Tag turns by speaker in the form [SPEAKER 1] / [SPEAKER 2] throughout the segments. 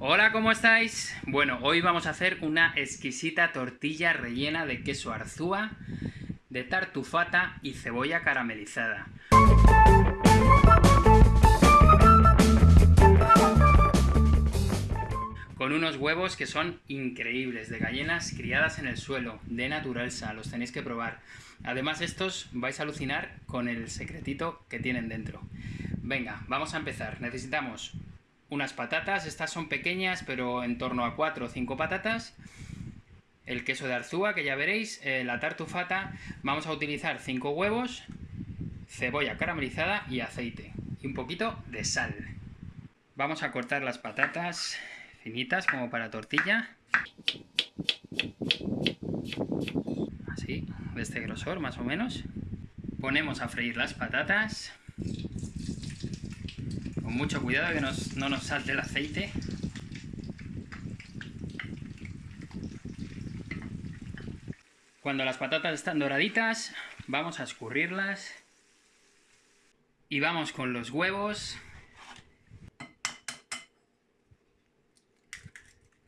[SPEAKER 1] Hola, ¿cómo estáis? Bueno, hoy vamos a hacer una exquisita tortilla rellena de queso arzúa, de tartufata y cebolla caramelizada. Con unos huevos que son increíbles, de gallinas criadas en el suelo, de naturalsa, los tenéis que probar. Además estos vais a alucinar con el secretito que tienen dentro. Venga, vamos a empezar. Necesitamos unas patatas, estas son pequeñas, pero en torno a 4 o 5 patatas, el queso de arzúa, que ya veréis, eh, la tartufata, vamos a utilizar 5 huevos, cebolla caramelizada y aceite, y un poquito de sal. Vamos a cortar las patatas finitas como para tortilla. Así, de este grosor más o menos. Ponemos a freír las patatas mucho cuidado que no nos salte el aceite. Cuando las patatas están doraditas, vamos a escurrirlas. Y vamos con los huevos.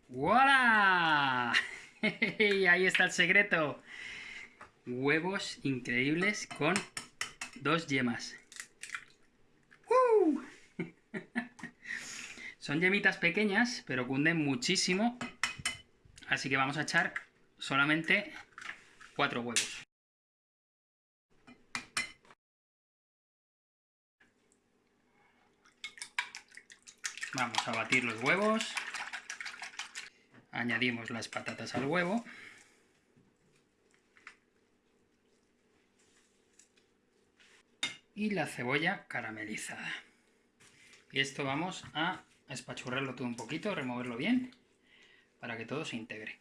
[SPEAKER 1] ¡Voilà! Ahí está el secreto. Huevos increíbles con dos yemas. Son yemitas pequeñas, pero cunden muchísimo. Así que vamos a echar solamente cuatro huevos. Vamos a batir los huevos. Añadimos las patatas al huevo. Y la cebolla caramelizada. Y esto vamos a espachurrarlo todo un poquito, removerlo bien, para que todo se integre.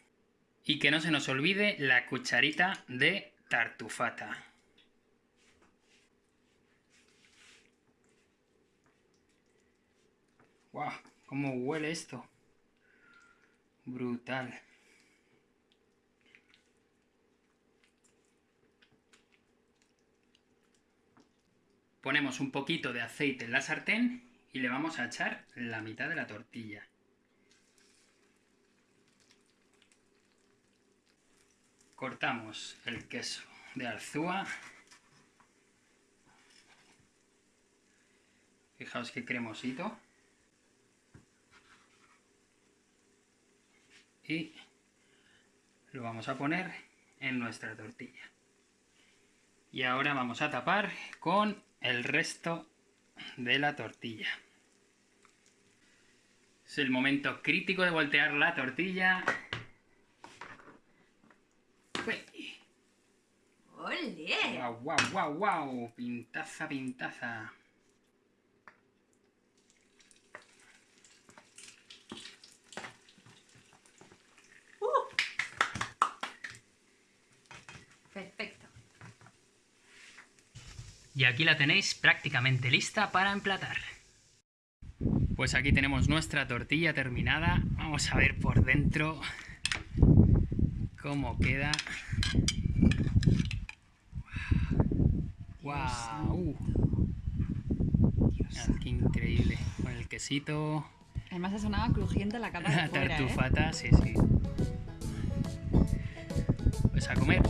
[SPEAKER 1] Y que no se nos olvide la cucharita de tartufata. ¡Wow! ¿Cómo huele esto? Brutal. Ponemos un poquito de aceite en la sartén y le vamos a echar la mitad de la tortilla. Cortamos el queso de arzúa. Fijaos qué cremosito. Y lo vamos a poner en nuestra tortilla. Y ahora vamos a tapar con el resto de la tortilla. Es el momento crítico de voltear la tortilla.
[SPEAKER 2] ¡Ole!
[SPEAKER 1] ¡Guau, guau, guau, guau! Pintaza, pintaza.
[SPEAKER 2] Uh. Perfecto.
[SPEAKER 1] Y aquí la tenéis prácticamente lista para emplatar. Pues aquí tenemos nuestra tortilla terminada. Vamos a ver por dentro cómo queda. ¡Wow! qué increíble. Con el quesito.
[SPEAKER 2] Además ha sonado crujiente la cara de
[SPEAKER 1] La
[SPEAKER 2] fuera, ¿eh?
[SPEAKER 1] tartufata, sí, sí. Pues a comer.